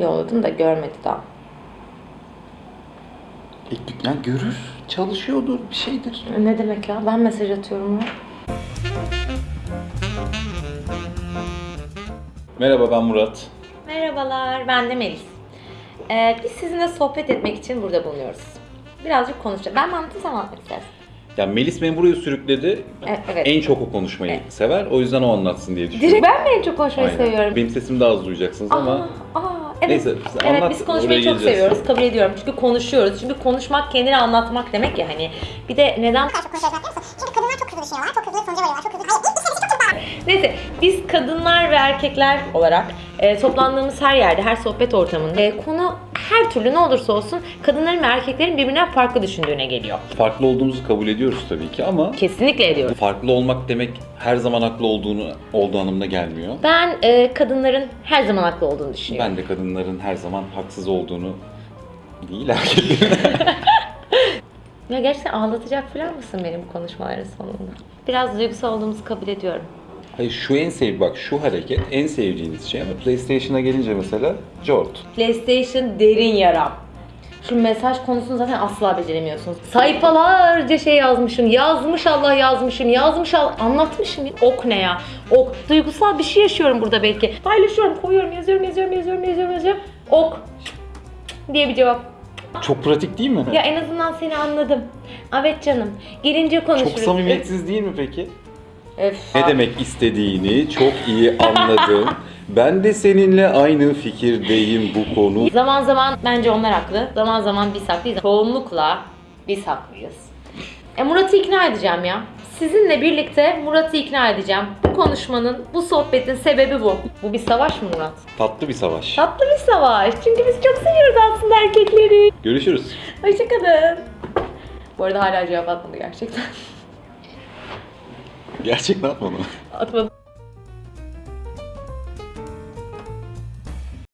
yolladım da görmedi daha. E, yani görür, çalışıyordur, bir şeydir. Ne demek ya? Ben mesaj atıyorum ona. Merhaba ben Murat. Merhabalar, ben de Melis. Ee, biz sizinle sohbet etmek için burada bulunuyoruz. Birazcık konuşacağız. Ben anlatayım, sen anlatmak istersin? Ya Melis beni buraya sürükledi. E- evet. En çok o konuşmayı sever. O yüzden o anlatsın diye düşünüyorum. Direkt ben mi en çok konuşmayı Aynen. seviyorum? Benim sesimi daha az duyacaksınız ama Aa, aa, evet. Neyse, siz evet anlat, biz konuşmayı çok geleceğiz. seviyoruz. Kabul ediyorum. Çünkü konuşuyoruz. Çünkü konuşmak kendini anlatmak demek ya hani. Bir de neden çok? Çünkü kadınlar çok hızlı düşünüyorlar, çok hızlı sonuca varıyorlar, çok hızlı... Hayır, ilk çok. Neyse biz kadınlar ve erkekler olarak e, toplandığımız her yerde, her sohbet ortamında e, konu her türlü ne olursa olsun kadınların ve erkeklerin birbirinden farklı düşündüğüne geliyor. farklı olduğumuzu kabul ediyoruz tabii ki ama Kesinlikle ediyorum. farklı olmak demek her zaman haklı olduğunu olduğu anlamına gelmiyor. Ben e, kadınların her zaman haklı olduğunu düşünüyorum. Ben de kadınların her zaman haksız olduğunu değil erkeklerin. Ya gerçekten ağlatacak falan mısın benim konuşmaların sonunda? Biraz duygusal olduğumuzu kabul ediyorum. Hayır şu en sev bak şu hareket en sevdiğiniz şey ama PlayStation'a gelince mesela Jort. PlayStation derin yaram. Şu mesaj konusunu zaten asla beceremiyorsunuz. Sayfalarca şey yazmışım, yazmış Allah yazmışım, yazmış Allah anlatmışım. Ok ne ya? Ok. Duygusal bir şey yaşıyorum burada belki. Paylaşıyorum, koyuyorum, yazıyorum, yazıyorum, yazıyorum, yazıyorum, yazıyorum. Ok diye bir cevap. Çok pratik değil mi? Ya en azından seni anladım. Evet canım. Gelince konuşuruz. Çok samimiyetsiz değil mi peki? Öf. Ne demek istediğini çok iyi anladım. Ben de seninle aynı fikirdeyim bu konu. Zaman zaman bence onlar haklı. Zaman zaman biz haklıyız. Çoğunlukla biz haklıyız. E Murat'ı ikna edeceğim ya. Sizinle birlikte Murat'ı ikna edeceğim. Bu konuşmanın, bu sohbetin sebebi bu. Bu bir savaş mı Murat? Tatlı bir savaş. Tatlı bir savaş. Çünkü biz çok seviyoruz aslında erkekleri. Görüşürüz. Hoşçakalın. Bu arada hala cevap atmadı gerçekten. Gerçekten atmadım. Atmadı.